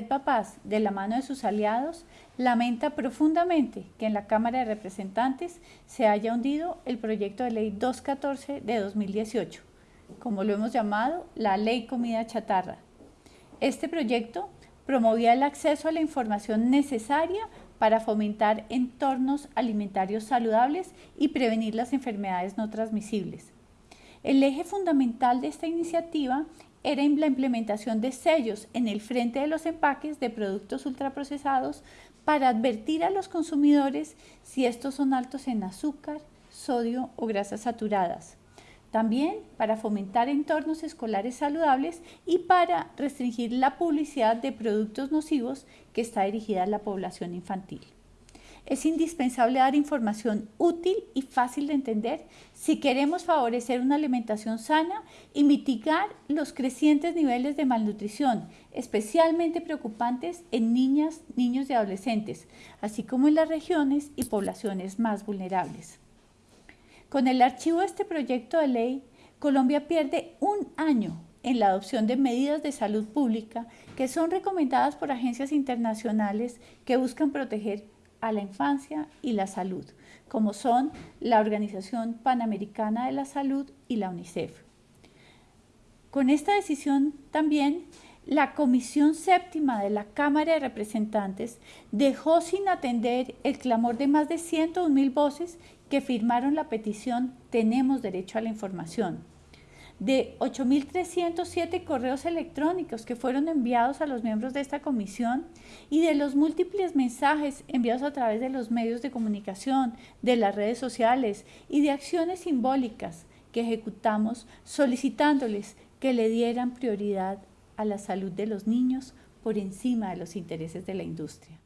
Red Papaz, de la mano de sus aliados, lamenta profundamente que en la Cámara de Representantes se haya hundido el proyecto de ley 214 de 2018, como lo hemos llamado la Ley Comida Chatarra. Este proyecto promovía el acceso a la información necesaria para fomentar entornos alimentarios saludables y prevenir las enfermedades no transmisibles. El eje fundamental de esta iniciativa era la implementación de sellos en el frente de los empaques de productos ultraprocesados para advertir a los consumidores si estos son altos en azúcar, sodio o grasas saturadas. También para fomentar entornos escolares saludables y para restringir la publicidad de productos nocivos que está dirigida a la población infantil. Es indispensable dar información útil y fácil de entender si queremos favorecer una alimentación sana y mitigar los crecientes niveles de malnutrición, especialmente preocupantes en niñas, niños y adolescentes, así como en las regiones y poblaciones más vulnerables. Con el archivo de este proyecto de ley, Colombia pierde un año en la adopción de medidas de salud pública que son recomendadas por agencias internacionales que buscan proteger a la infancia y la salud, como son la Organización Panamericana de la Salud y la UNICEF. Con esta decisión también la Comisión Séptima de la Cámara de Representantes dejó sin atender el clamor de más de 101 mil voces que firmaron la petición Tenemos derecho a la información de 8.307 correos electrónicos que fueron enviados a los miembros de esta comisión y de los múltiples mensajes enviados a través de los medios de comunicación, de las redes sociales y de acciones simbólicas que ejecutamos solicitándoles que le dieran prioridad a la salud de los niños por encima de los intereses de la industria.